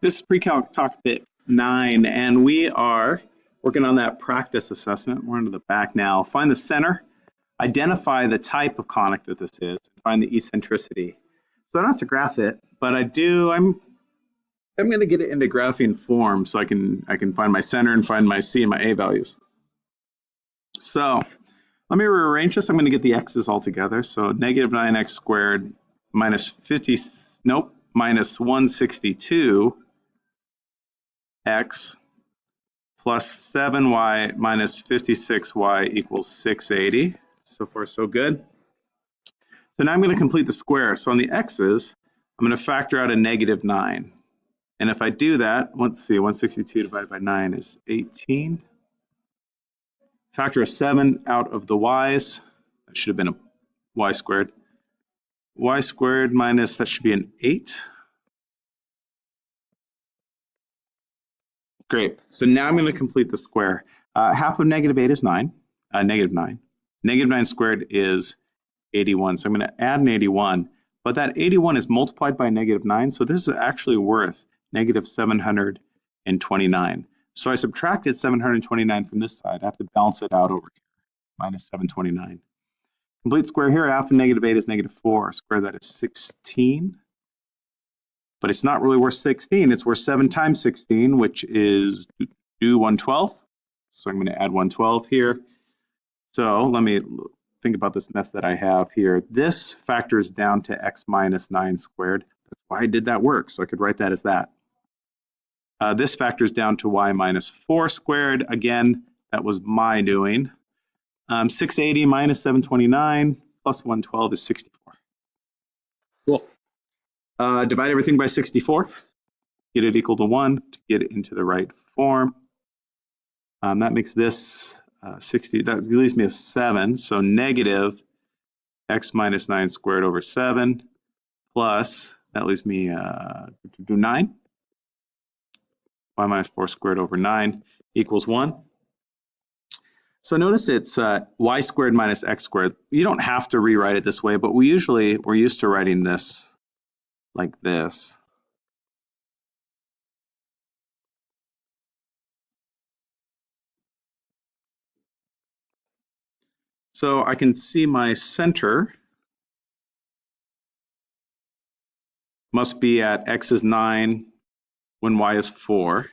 This is pre-calc topic nine, and we are working on that practice assessment. We're into the back now. Find the center, identify the type of conic that this is, find the eccentricity. So I don't have to graph it, but I do, I'm I'm going to get it into graphing form so I can I can find my center and find my C and my A values. So let me rearrange this. I'm going to get the x's all together. So negative 9x squared minus 50, nope, minus 162 x plus 7y minus 56y equals 680. So far, so good. So now I'm going to complete the square. So on the x's, I'm going to factor out a negative 9. And if I do that, let's see, 162 divided by 9 is 18. Factor a 7 out of the y's. That should have been a y squared. y squared minus, that should be an 8. Great. So now I'm going to complete the square. Uh, half of negative 8 is 9, uh, negative 9. Negative 9 squared is 81. So I'm going to add an 81. But that 81 is multiplied by negative 9, so this is actually worth negative 729. So I subtracted 729 from this side. I have to balance it out over here, minus 729. Complete square here, half of negative 8 is negative 4. Square that is 16. But it's not really worth 16. It's worth 7 times 16, which is do 112. So I'm going to add 112 here. So let me think about this method that I have here. This factors down to x minus 9 squared. That's why I did that work. So I could write that as that. Uh, this factors down to y minus 4 squared. Again, that was my doing. Um, 680 minus 729 plus 112 is 64. Cool. Uh, divide everything by 64. Get it equal to 1 to get it into the right form. Um, that makes this uh, 60, that leaves me a 7. So negative x minus 9 squared over 7 plus, that leaves me uh, 9 y minus 4 squared over 9 equals 1. So notice it's uh, y squared minus x squared. You don't have to rewrite it this way, but we usually, we're used to writing this like this. So I can see my center must be at x is 9, when y is 4.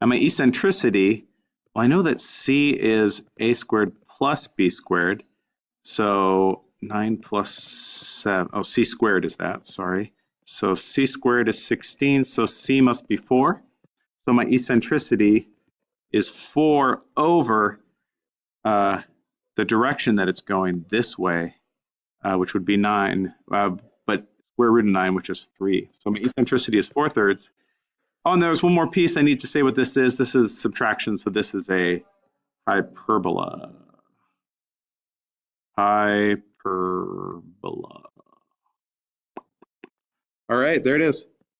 And my eccentricity, well, I know that c is a squared plus b squared. So 9 plus 7, oh, c squared is that, sorry. So c squared is 16, so c must be 4. So my eccentricity is 4 over uh, the direction that it's going this way, uh, which would be 9, uh, but square root of 9, which is 3. So my eccentricity is 4 thirds. Oh, and there's one more piece I need to say what this is. This is subtraction, so this is a hyperbola. Hyperbola. All right, there it is.